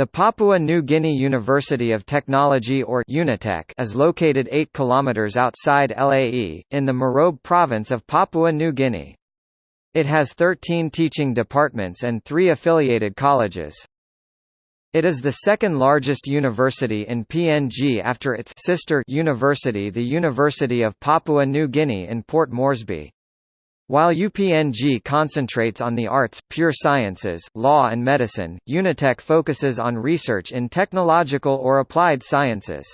The Papua New Guinea University of Technology or UNITECH is located 8 km outside Lae, in the Morobe province of Papua New Guinea. It has 13 teaching departments and three affiliated colleges. It is the second largest university in PNG after its sister university the University of Papua New Guinea in Port Moresby. While UPNG concentrates on the arts, pure sciences, law and medicine, Unitech focuses on research in technological or applied sciences.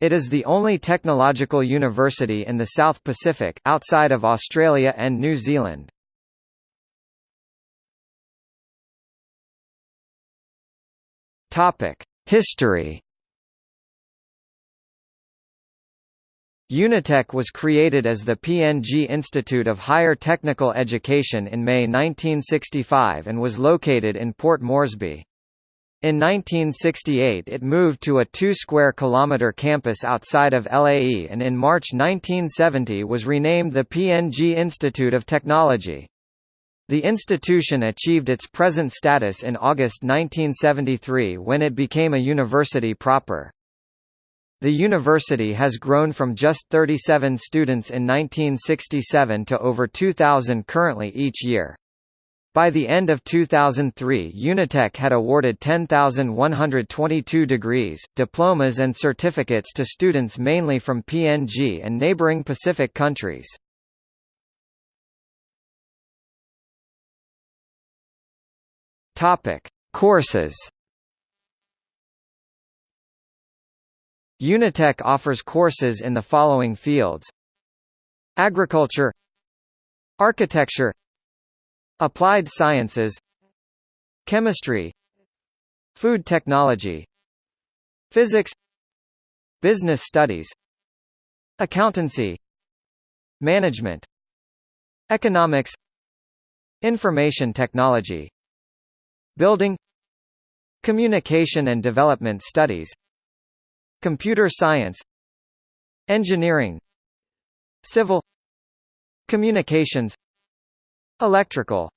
It is the only technological university in the South Pacific outside of Australia and New Zealand. History Unitech was created as the PNG Institute of Higher Technical Education in May 1965 and was located in Port Moresby. In 1968 it moved to a 2 square kilometre campus outside of LAE and in March 1970 was renamed the PNG Institute of Technology. The institution achieved its present status in August 1973 when it became a university proper. The university has grown from just 37 students in 1967 to over 2,000 currently each year. By the end of 2003 Unitech had awarded 10,122 degrees, diplomas and certificates to students mainly from PNG and neighboring Pacific countries. Courses Unitech offers courses in the following fields. Agriculture Architecture Applied Sciences Chemistry Food Technology Physics Business Studies Accountancy Management Economics Information Technology Building Communication and Development Studies Computer science Engineering Civil Communications Electrical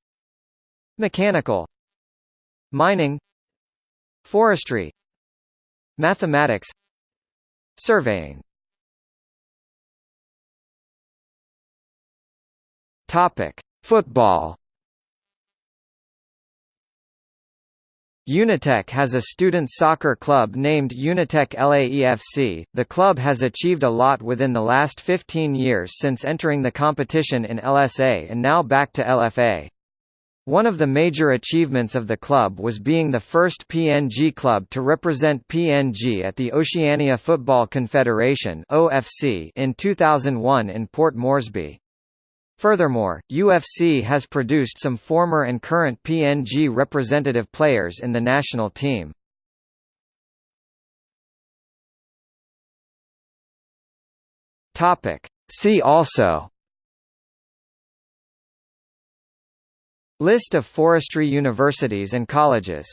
Mechanical Mining Forestry Mathematics Surveying. Topic: Football Unitech has a student soccer club named Unitech LAEFC. The club has achieved a lot within the last 15 years since entering the competition in LSA and now back to LFA. One of the major achievements of the club was being the first PNG club to represent PNG at the Oceania Football Confederation (OFC) in 2001 in Port Moresby. Furthermore, UFC has produced some former and current PNG representative players in the national team. See also List of forestry universities and colleges